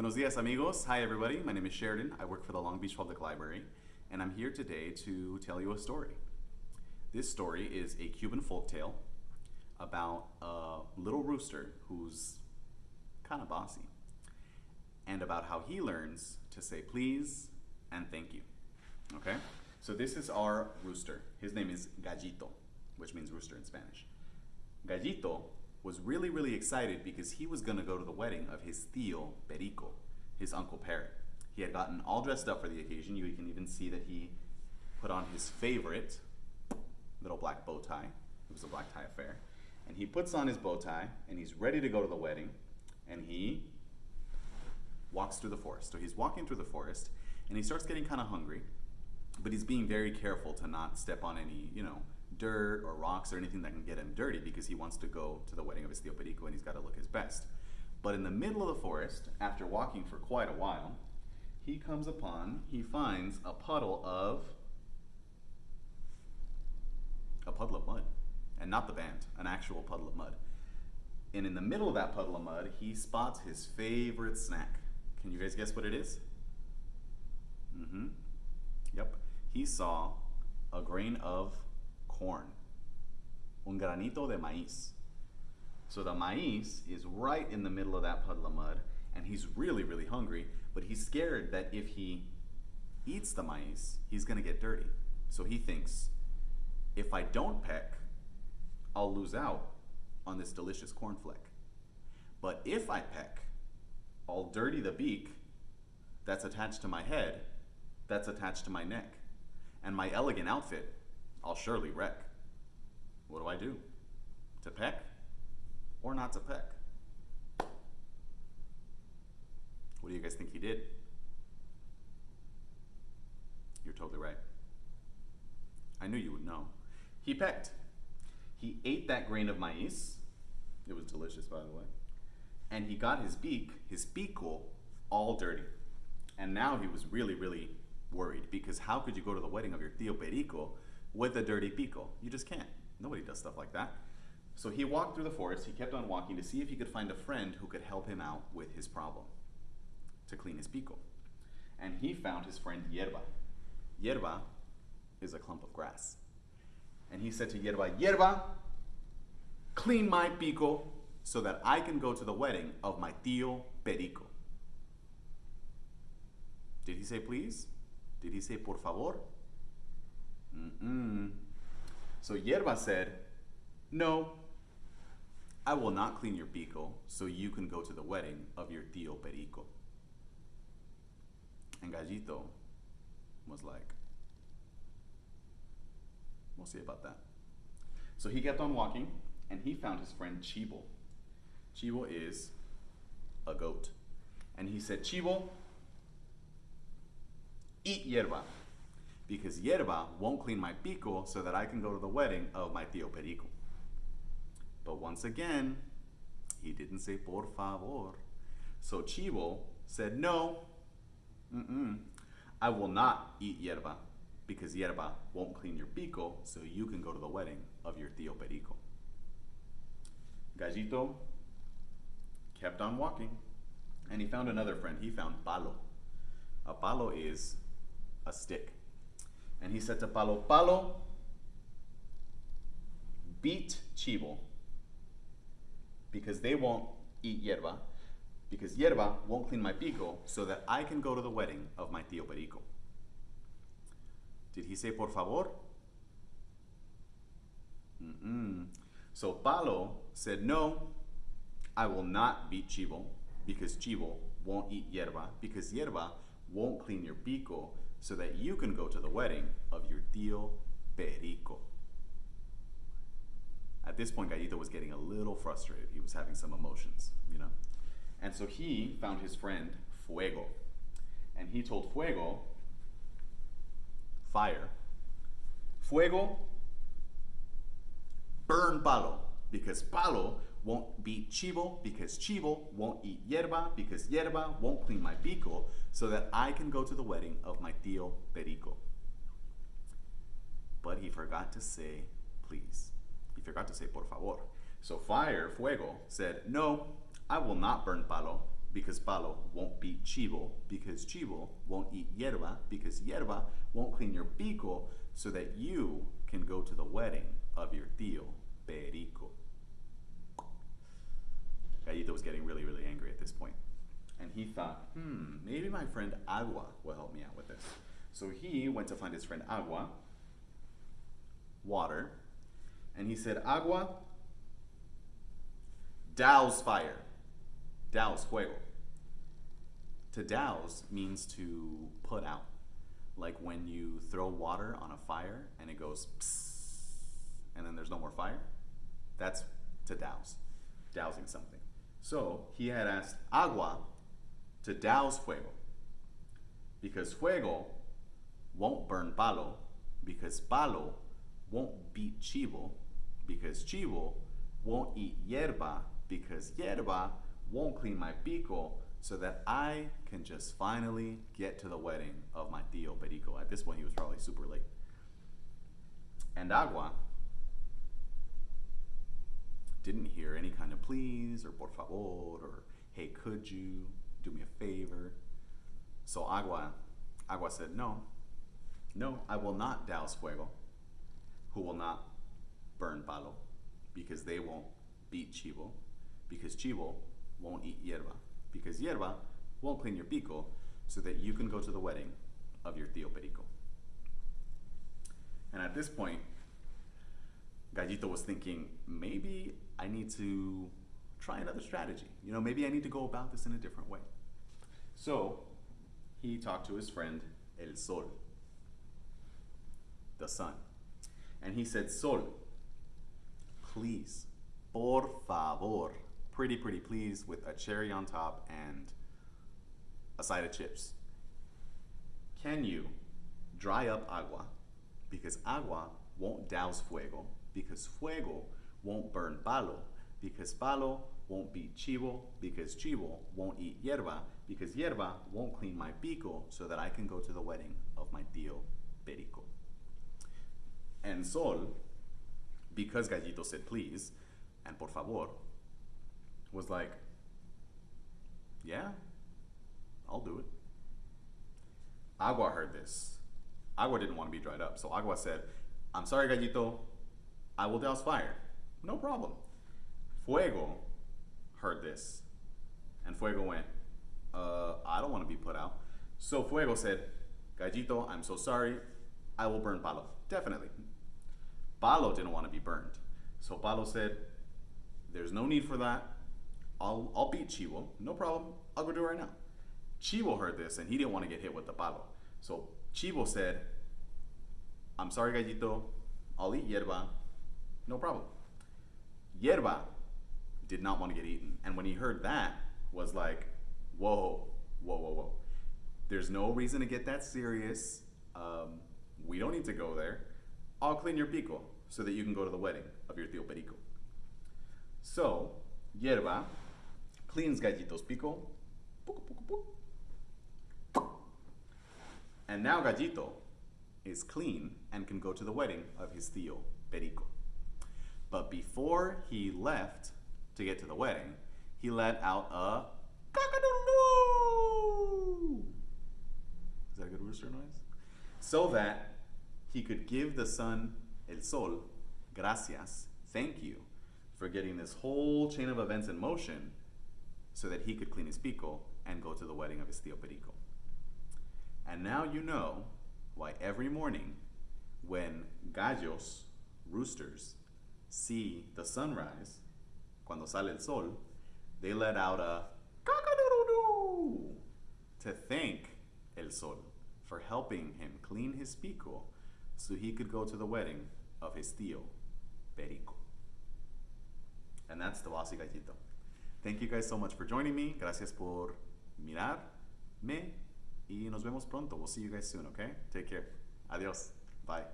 Buenos dias, amigos. Hi, everybody. My name is Sheridan. I work for the Long Beach Public Library, and I'm here today to tell you a story. This story is a Cuban folktale about a little rooster who's kind of bossy, and about how he learns to say please and thank you. Okay? So this is our rooster. His name is Gallito, which means rooster in Spanish. Gallito was really, really excited because he was going to go to the wedding of his tío Perico, his uncle Parrot. He had gotten all dressed up for the occasion. You can even see that he put on his favorite little black bow tie. It was a black tie affair. And he puts on his bow tie and he's ready to go to the wedding and he walks through the forest. So he's walking through the forest and he starts getting kind of hungry, but he's being very careful to not step on any, you know, dirt or rocks or anything that can get him dirty because he wants to go to the wedding of his tío Perico and he's got to look his best. But in the middle of the forest, after walking for quite a while, he comes upon, he finds a puddle of, a puddle of mud. And not the band, an actual puddle of mud. And in the middle of that puddle of mud, he spots his favorite snack. Can you guys guess what it is? Mm-hmm. Yep. He saw a grain of corn, un granito de maíz. So the maíz is right in the middle of that puddle of mud, and he's really, really hungry, but he's scared that if he eats the maíz, he's gonna get dirty. So he thinks, if I don't peck, I'll lose out on this delicious cornflake. But if I peck, I'll dirty the beak that's attached to my head, that's attached to my neck, and my elegant outfit I'll surely wreck. What do I do? To peck or not to peck? What do you guys think he did? You're totally right. I knew you would know. He pecked. He ate that grain of maize. It was delicious, by the way. And he got his beak, his beakle, all dirty. And now he was really, really worried because how could you go to the wedding of your tío Perico with a dirty pico. You just can't. Nobody does stuff like that. So he walked through the forest, he kept on walking to see if he could find a friend who could help him out with his problem, to clean his pico. And he found his friend Yerba. Yerba is a clump of grass. And he said to Yerba, Yerba, clean my pico so that I can go to the wedding of my tío Perico. Did he say please? Did he say por favor? Mm-mm. So Yerba said, No, I will not clean your pico so you can go to the wedding of your tío Perico. And Gallito was like, We'll see about that. So he kept on walking and he found his friend Chivo. Chivo is a goat. And he said, Chivo, eat yerba because Yerba won't clean my pico so that I can go to the wedding of my tío Perico. But once again, he didn't say por favor. So Chivo said, no, mm -mm, I will not eat yerba because yerba won't clean your pico so you can go to the wedding of your tío Perico. Gallito kept on walking and he found another friend. He found palo. A palo is a stick. And he said to Palo, Palo, beat Chivo because they won't eat yerba, because yerba won't clean my pico so that I can go to the wedding of my tío Perico. Did he say por favor? Mm -mm. So Palo said, no, I will not beat Chivo because Chivo won't eat yerba, because yerba won't clean your pico so that you can go to the wedding of your tío Perico. At this point, Gallito was getting a little frustrated. He was having some emotions, you know? And so he found his friend Fuego. And he told Fuego, fire, Fuego, burn Palo, because Palo won't beat Chivo because Chivo won't eat yerba because yerba won't clean my pico so that I can go to the wedding of my tío Perico. But he forgot to say please. He forgot to say por favor. So fire, fuego, said, no, I will not burn palo because palo won't beat chivo, because chivo won't eat yerba because yerba won't clean your pico, so that you can go to the wedding of your tío, Perico. Gallito was getting really, really angry at this point. And he thought, hmm, maybe my friend Agua will help me out with this. So he went to find his friend Agua, water, and he said, Agua, douse fire. Douse fuego. To douse means to put out. Like when you throw water on a fire and it goes psss, and then there's no more fire. That's to douse, dousing something. So he had asked Agua to douse fuego because fuego won't burn palo because palo won't beat chivo because chivo won't eat hierba because hierba won't clean my pico so that I can just finally get to the wedding of my tío Perico. At this point, he was probably super late. And Agua didn't hear any kind of please or por favor or hey, could you do me a favor? So Agua, Agua said, no, no, I will not douse fuego, who will not burn palo, because they won't beat chivo, because chivo won't eat hierba, because hierba won't clean your pico, so that you can go to the wedding of your tío Perico. And at this point, Gallito was thinking, maybe I need to try another strategy. You know, maybe I need to go about this in a different way. So he talked to his friend El Sol, the sun. And he said, Sol, please, por favor, pretty, pretty please, with a cherry on top and a side of chips. Can you dry up agua? Because agua won't douse fuego, because fuego won't burn palo, because palo won't beat chivo, because chivo won't eat hierba, because hierba won't clean my pico so that I can go to the wedding of my tío Perico. And Sol, because Gallito said please and por favor, was like, yeah, I'll do it. Agua heard this. Agua didn't want to be dried up, so Agua said, I'm sorry, Gallito, I will douse fire. No problem. Fuego heard this, and Fuego went, uh, I don't want to be put out. So Fuego said, Gallito, I'm so sorry, I will burn Palo. Definitely. Palo didn't want to be burned. So Palo said, there's no need for that. I'll, I'll beat Chivo. No problem. I'll go do it right now. Chivo heard this and he didn't want to get hit with the palo. So Chivo said, I'm sorry, Gallito. I'll eat hierba. No problem. Hierba did not want to get eaten. And when he heard that, was like, whoa, whoa, whoa, whoa. There's no reason to get that serious. Um, we don't need to go there. I'll clean your pico so that you can go to the wedding of your tío Perico. So, hierba cleans Gallito's pico. And now Gallito is clean and can go to the wedding of his tío Perico. But before he left to get to the wedding, he let out a cock-a-doodle-doo. Is that a good rooster noise? So that he could give the sun, el sol, gracias, thank you, for getting this whole chain of events in motion so that he could clean his pico and go to the wedding of his tío Perico. And now you know why every morning when gallos, roosters, see the sunrise, cuando sale el sol, they let out a cock-a-doodle-doo to thank el sol for helping him clean his pico so he could go to the wedding of his tío Perico. And that's the Bossy Gallito. Thank you guys so much for joining me. Gracias por mirarme y nos vemos pronto. We'll see you guys soon, okay? Take care. Adios. Bye.